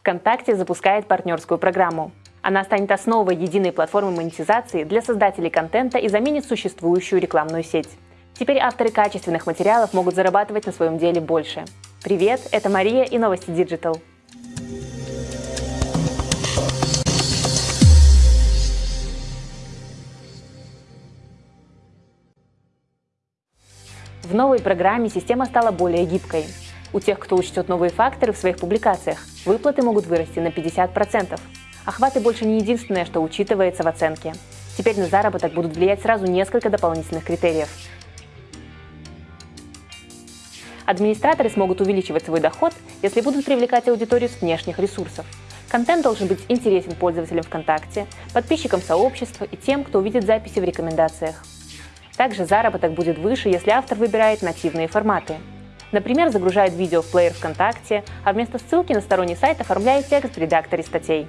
ВКонтакте запускает партнерскую программу. Она станет основой единой платформы монетизации для создателей контента и заменит существующую рекламную сеть. Теперь авторы качественных материалов могут зарабатывать на своем деле больше. Привет, это Мария и новости Digital. В новой программе система стала более гибкой. У тех, кто учтет новые факторы в своих публикациях, выплаты могут вырасти на 50%. Охваты больше не единственное, что учитывается в оценке. Теперь на заработок будут влиять сразу несколько дополнительных критериев. Администраторы смогут увеличивать свой доход, если будут привлекать аудиторию с внешних ресурсов. Контент должен быть интересен пользователям ВКонтакте, подписчикам сообщества и тем, кто увидит записи в рекомендациях. Также заработок будет выше, если автор выбирает нативные форматы. Например, загружает видео в плеер ВКонтакте, а вместо ссылки на сторонний сайт оформляет текст в редакторе статей.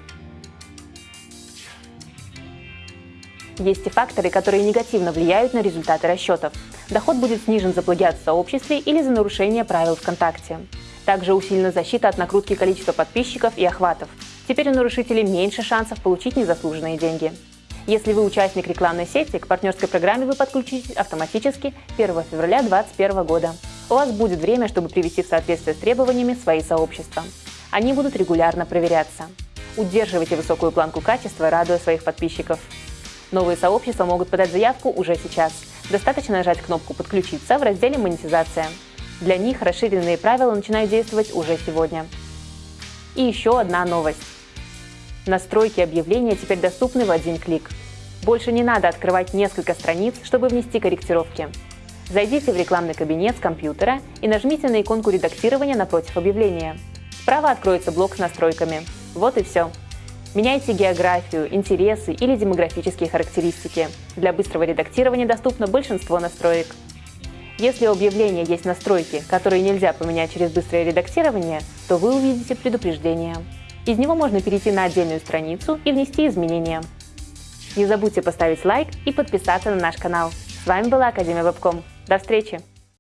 Есть и факторы, которые негативно влияют на результаты расчетов. Доход будет снижен за плагиат в сообществе или за нарушение правил ВКонтакте. Также усилена защита от накрутки количества подписчиков и охватов. Теперь у нарушителей меньше шансов получить незаслуженные деньги. Если вы участник рекламной сети, к партнерской программе вы подключитесь автоматически 1 февраля 2021 года у вас будет время, чтобы привести в соответствие с требованиями свои сообщества. Они будут регулярно проверяться. Удерживайте высокую планку качества, радуя своих подписчиков. Новые сообщества могут подать заявку уже сейчас. Достаточно нажать кнопку «Подключиться» в разделе «Монетизация». Для них расширенные правила начинают действовать уже сегодня. И еще одна новость. Настройки объявления теперь доступны в один клик. Больше не надо открывать несколько страниц, чтобы внести корректировки. Зайдите в рекламный кабинет с компьютера и нажмите на иконку редактирования напротив объявления. Справа откроется блок с настройками. Вот и все. Меняйте географию, интересы или демографические характеристики. Для быстрого редактирования доступно большинство настроек. Если у объявления есть настройки, которые нельзя поменять через быстрое редактирование, то вы увидите предупреждение. Из него можно перейти на отдельную страницу и внести изменения. Не забудьте поставить лайк и подписаться на наш канал. С вами была Академия Вебком. До встречи!